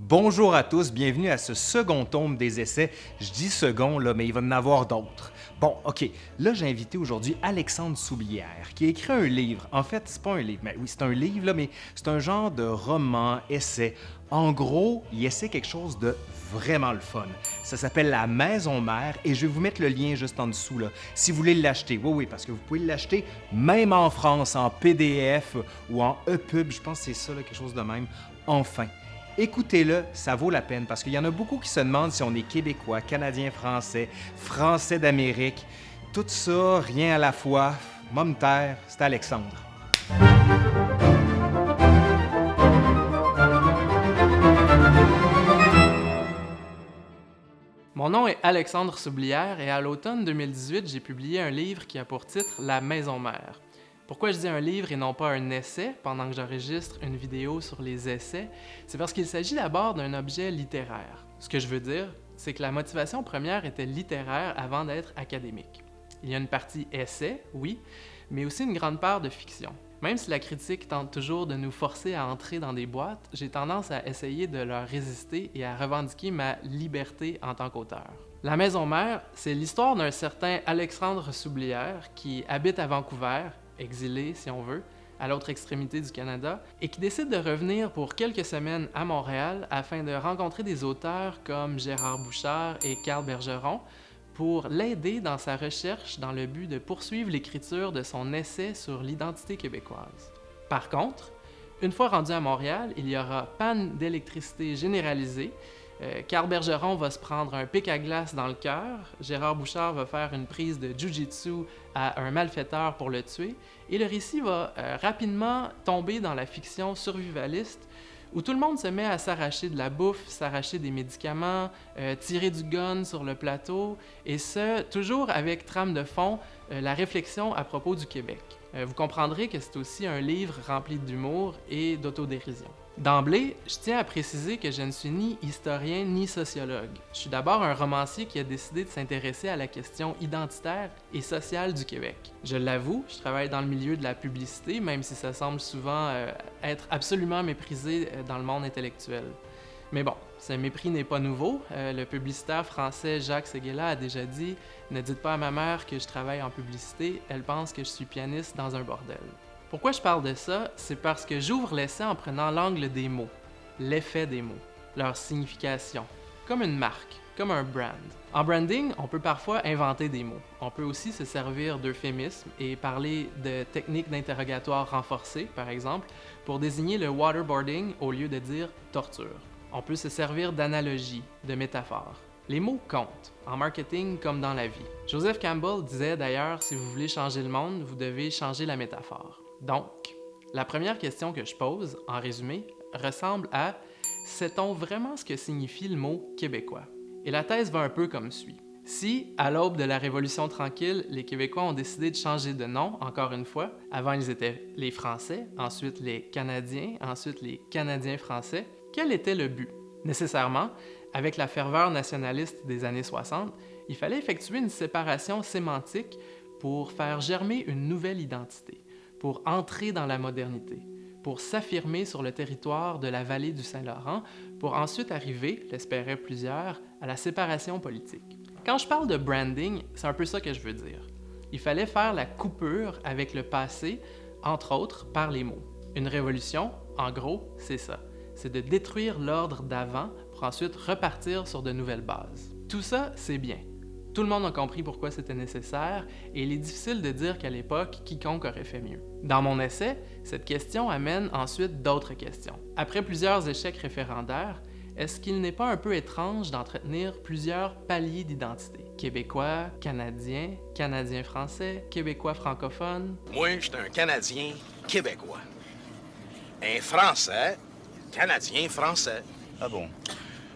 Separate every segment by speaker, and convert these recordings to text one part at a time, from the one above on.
Speaker 1: Bonjour à tous, bienvenue à ce second tome des essais. Je dis second, mais il va en avoir d'autres. Bon, OK, là, j'ai invité aujourd'hui Alexandre Soublière, qui a écrit un livre. En fait, c'est pas un livre, mais oui, c'est un livre, mais c'est un genre de roman, essai. En gros, il essaie quelque chose de vraiment le fun. Ça s'appelle La Maison Mère et je vais vous mettre le lien juste en dessous, là, si vous voulez l'acheter. Oui, oui, parce que vous pouvez l'acheter même en France, en PDF ou en EPUB, je pense que c'est ça, quelque chose de même. Enfin, Écoutez-le, ça vaut la peine parce qu'il y en a beaucoup qui se demandent si on est québécois, canadien, français, français d'Amérique. Tout ça, rien à la fois. Mom terre, c'est Alexandre.
Speaker 2: Mon nom est Alexandre Soublière et à l'automne 2018, j'ai publié un livre qui a pour titre La Maison Mère. Pourquoi je dis un livre et non pas un essai pendant que j'enregistre une vidéo sur les essais? C'est parce qu'il s'agit d'abord d'un objet littéraire. Ce que je veux dire, c'est que la motivation première était littéraire avant d'être académique. Il y a une partie essai, oui, mais aussi une grande part de fiction. Même si la critique tente toujours de nous forcer à entrer dans des boîtes, j'ai tendance à essayer de leur résister et à revendiquer ma liberté en tant qu'auteur. La Maison Mère, c'est l'histoire d'un certain Alexandre Soublière qui habite à Vancouver exilé si on veut, à l'autre extrémité du Canada, et qui décide de revenir pour quelques semaines à Montréal afin de rencontrer des auteurs comme Gérard Bouchard et Carl Bergeron pour l'aider dans sa recherche dans le but de poursuivre l'écriture de son essai sur l'identité québécoise. Par contre, une fois rendu à Montréal, il y aura panne d'électricité généralisée Carl Bergeron va se prendre un pic à glace dans le cœur, Gérard Bouchard va faire une prise de jujitsu à un malfaiteur pour le tuer, et le récit va euh, rapidement tomber dans la fiction survivaliste où tout le monde se met à s'arracher de la bouffe, s'arracher des médicaments, euh, tirer du gun sur le plateau, et ce, toujours avec trame de fond, la réflexion à propos du Québec. vous comprendrez que c'est aussi un livre rempli d'humour et d'autodérision. D'emblée, je tiens à préciser que je ne suis ni historien ni sociologue. Je suis d'abord un romancier qui a décidé de s'intéresser à la question identitaire et sociale du Québec. Je l'avoue, je travaille dans le milieu de la publicité, même si ça semble souvent euh, être absolument méprisé euh, dans le monde intellectuel. Mais bon, ce mépris n'est pas nouveau. Euh, le publicitaire français Jacques Seguela a déjà dit « Ne dites pas à ma mère que je travaille en publicité, elle pense que je suis pianiste dans un bordel ». Pourquoi je parle de ça? C'est parce que j'ouvre l'essai en prenant l'angle des mots, l'effet des mots, leur signification, comme une marque, comme un brand. En branding, on peut parfois inventer des mots. On peut aussi se servir d'euphémismes et parler de techniques d'interrogatoire renforcées, par exemple, pour désigner le waterboarding au lieu de dire torture. On peut se servir d'analogies, de métaphores. Les mots comptent, en marketing comme dans la vie. Joseph Campbell disait d'ailleurs, si vous voulez changer le monde, vous devez changer la métaphore. Donc, la première question que je pose, en résumé, ressemble à Sait-on vraiment ce que signifie le mot québécois? Et la thèse va un peu comme suit. Si, à l'aube de la Révolution tranquille, les Québécois ont décidé de changer de nom, encore une fois, avant ils étaient les Français, ensuite les Canadiens, ensuite les Canadiens français, quel était le but? Nécessairement, avec la ferveur nationaliste des années 60, il fallait effectuer une séparation sémantique pour faire germer une nouvelle identité pour entrer dans la modernité, pour s'affirmer sur le territoire de la vallée du Saint-Laurent, pour ensuite arriver, l'espéraient plusieurs, à la séparation politique. Quand je parle de branding, c'est un peu ça que je veux dire. Il fallait faire la coupure avec le passé, entre autres par les mots. Une révolution, en gros, c'est ça. C'est de détruire l'ordre d'avant pour ensuite repartir sur de nouvelles bases. Tout ça, c'est bien. Tout le monde a compris pourquoi c'était nécessaire et il est difficile de dire qu'à l'époque, quiconque aurait fait mieux. Dans mon essai, cette question amène ensuite d'autres questions. Après plusieurs échecs référendaires, est-ce qu'il n'est pas un peu étrange d'entretenir plusieurs paliers d'identité? Québécois, Canadien, Canadien-français, Québécois francophone?
Speaker 3: Moi, je suis un Canadien québécois. Un Français, Canadien-français.
Speaker 4: Ah bon?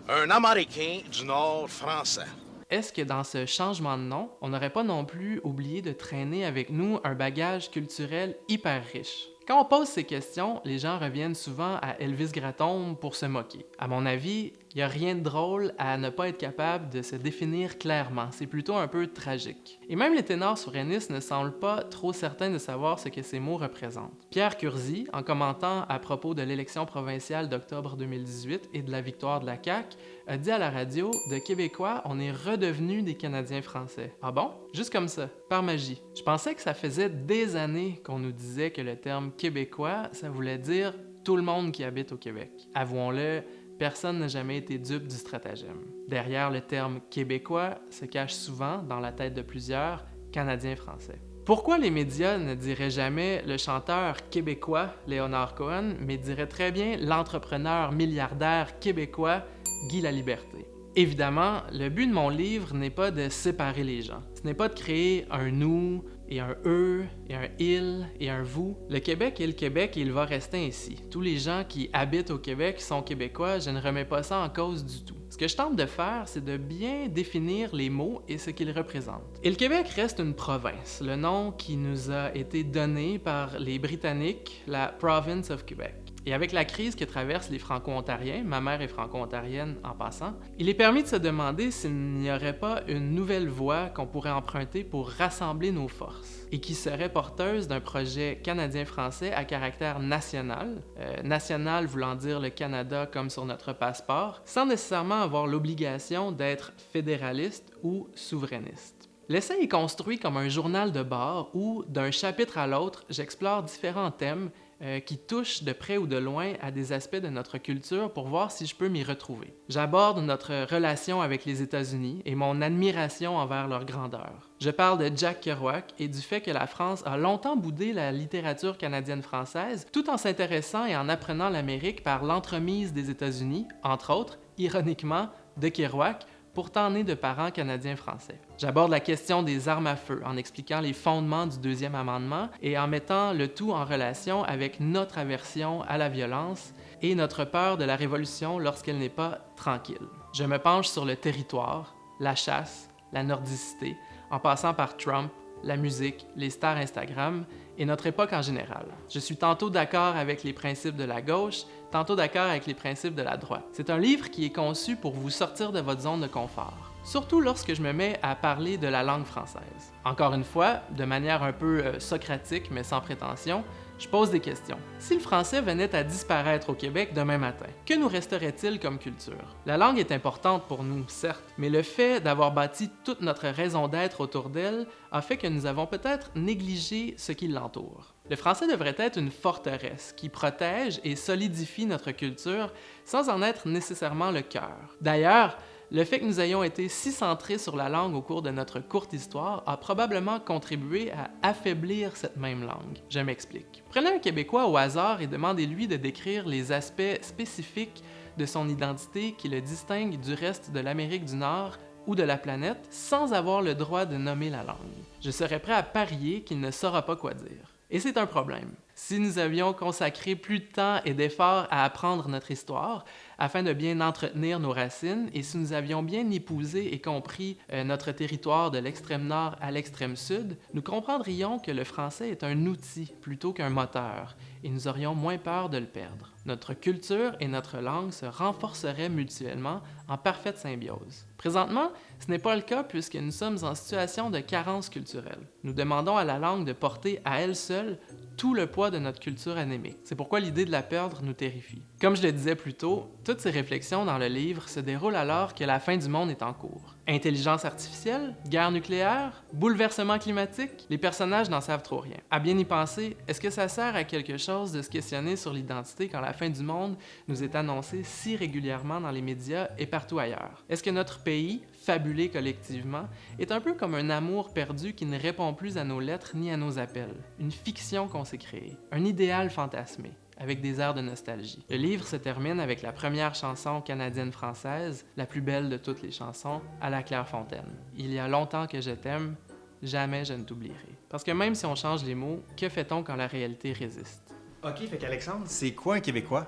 Speaker 3: Un Américain du Nord français
Speaker 2: est-ce que dans ce changement de nom, on n'aurait pas non plus oublié de traîner avec nous un bagage culturel hyper riche? Quand on pose ces questions, les gens reviennent souvent à Elvis Gratton pour se moquer. À mon avis, Il n'y a rien de drôle à ne pas être capable de se définir clairement. C'est plutôt un peu tragique. Et même les ténors souverainistes ne semblent pas trop certains de savoir ce que ces mots représentent. Pierre Curzi, en commentant à propos de l'élection provinciale d'octobre 2018 et de la victoire de la CAQ, a dit à la radio De Québécois, on est redevenu des Canadiens français. Ah bon? Juste comme ça, par magie. Je pensais que ça faisait des années qu'on nous disait que le terme québécois, ça voulait dire tout le monde qui habite au Québec. Avouons-le, personne n'a jamais été dupe du stratagème. Derrière le terme québécois se cache souvent, dans la tête de plusieurs, Canadiens-Français. Pourquoi les médias ne diraient jamais le chanteur québécois Léonard Cohen, mais diraient très bien l'entrepreneur milliardaire québécois Guy Laliberté? Évidemment, le but de mon livre n'est pas de séparer les gens. Ce n'est pas de créer un nous et un eux et un il et un vous. Le Québec est le Québec et il va rester ainsi. Tous les gens qui habitent au Québec sont québécois, je ne remets pas ça en cause du tout. Ce que je tente de faire, c'est de bien définir les mots et ce qu'ils représentent. Et le Québec reste une province, le nom qui nous a été donné par les Britanniques, la Province of Quebec. Et avec la crise que traversent les Franco-Ontariens, ma mère est franco-ontarienne en passant, il est permis de se demander s'il n'y aurait pas une nouvelle voie qu'on pourrait emprunter pour rassembler nos forces et qui serait porteuse d'un projet canadien-français à caractère national, euh, national voulant dire le Canada comme sur notre passeport, sans nécessairement avoir l'obligation d'être fédéraliste ou souverainiste. L'essai est construit comme un journal de bord où, d'un chapitre à l'autre, j'explore différents thèmes euh, qui touche de près ou de loin à des aspects de notre culture pour voir si je peux m'y retrouver. J'aborde notre relation avec les États-Unis et mon admiration envers leur grandeur. Je parle de Jack Kerouac et du fait que la France a longtemps boudé la littérature canadienne-française tout en s'intéressant et en apprenant l'Amérique par l'entremise des États-Unis, entre autres, ironiquement, de Kerouac, pourtant né de parents canadiens-français. J'aborde la question des armes à feu en expliquant les fondements du deuxième amendement et en mettant le tout en relation avec notre aversion à la violence et notre peur de la révolution lorsqu'elle n'est pas tranquille. Je me penche sur le territoire, la chasse, la nordicité, en passant par Trump, la musique, les stars Instagram et notre époque en général. Je suis tantôt d'accord avec les principes de la gauche, tantôt d'accord avec les principes de la droite. C'est un livre qui est conçu pour vous sortir de votre zone de confort, surtout lorsque je me mets à parler de la langue française. Encore une fois, de manière un peu euh, socratique mais sans prétention, je pose des questions. Si le français venait à disparaître au Québec demain matin, que nous resterait-il comme culture? La langue est importante pour nous, certes, mais le fait d'avoir bâti toute notre raison d'être autour d'elle a fait que nous avons peut-être négligé ce qui l'entoure. Le français devrait être une forteresse qui protège et solidifie notre culture sans en être nécessairement le cœur. D'ailleurs, le fait que nous ayons été si centrés sur la langue au cours de notre courte histoire a probablement contribué à affaiblir cette même langue. Je m'explique. Prenez un Québécois au hasard et demandez-lui de décrire les aspects spécifiques de son identité qui le distinguent du reste de l'Amérique du Nord ou de la planète sans avoir le droit de nommer la langue. Je serais prêt à parier qu'il ne saura pas quoi dire. Et c'est un problème. Si nous avions consacré plus de temps et d'efforts à apprendre notre histoire, afin de bien entretenir nos racines, et si nous avions bien épousé et compris euh, notre territoire de l'extrême nord à l'extrême sud, nous comprendrions que le français est un outil plutôt qu'un moteur, et nous aurions moins peur de le perdre. Notre culture et notre langue se renforceraient mutuellement en parfaite symbiose. Présentement, ce n'est pas le cas puisque nous sommes en situation de carence culturelle. Nous demandons à la langue de porter à elle seule tout le poids de notre culture anémique. C'est pourquoi l'idée de la perdre nous terrifie. Comme je le disais plus tôt, toutes ces réflexions dans le livre se déroulent alors que la fin du monde est en cours. Intelligence artificielle, guerre nucléaire, bouleversement climatique, les personnages n'en savent trop rien. À bien y penser, est-ce que ça sert à quelque chose de se questionner sur l'identité quand la fin du monde nous est annoncée si régulièrement dans les médias et partout ailleurs? Est-ce que notre pays, fabulé collectivement, est un peu comme un amour perdu qui ne répond plus à nos lettres ni à nos appels, une fiction qu'on s'est créée, un idéal fantasmé avec des airs de nostalgie. Le livre se termine avec la première chanson canadienne-française, la plus belle de toutes les chansons, à la Clairefontaine. Il y a longtemps que je t'aime, jamais je ne t'oublierai. Parce que même si on change les mots, que fait-on quand la réalité résiste?
Speaker 1: Ok, fait qu'Alexandre, c'est quoi un Québécois?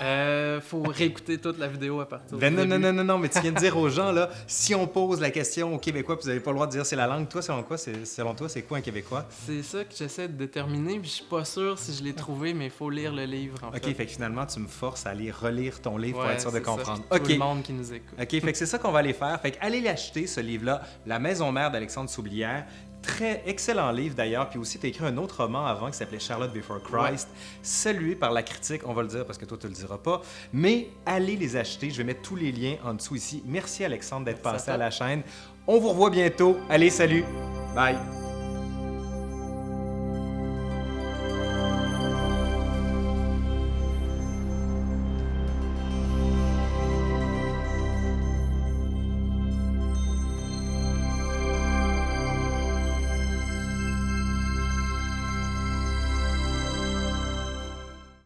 Speaker 2: Euh, faut réécouter toute la vidéo à partir
Speaker 1: Ben
Speaker 2: du
Speaker 1: non, non,
Speaker 2: début.
Speaker 1: non, non, non, mais tu viens de dire aux gens, là, si on pose la question aux Québécois, puis vous n'avez pas le droit de dire c'est la langue, toi, selon quoi, selon toi, c'est quoi un Québécois?
Speaker 2: C'est ça que j'essaie de déterminer, puis je suis pas sûr si je l'ai trouvé, mais il faut lire le livre, en
Speaker 1: OK,
Speaker 2: fait.
Speaker 1: fait que finalement, tu me forces à aller relire ton livre pour être sûr de
Speaker 2: c'est ça.
Speaker 1: comprendre.
Speaker 2: Tout le monde qui nous écoute.
Speaker 1: OK, fait que c'est ça qu'on va aller faire. Fait que allez l'acheter, ce livre-là, La Maison Mère d'Alexandre Soublière. Très excellent livre d'ailleurs. Puis aussi, tu as écrit un autre roman avant qui s'appelait Charlotte Before Christ, salué par la critique, on va le dire parce que toi, tu le diras pas. Mais allez les acheter. Je vais mettre tous les liens en dessous ici. Merci Alexandre d'être passé à la chaîne. On vous revoit bientôt. Allez, salut. Bye.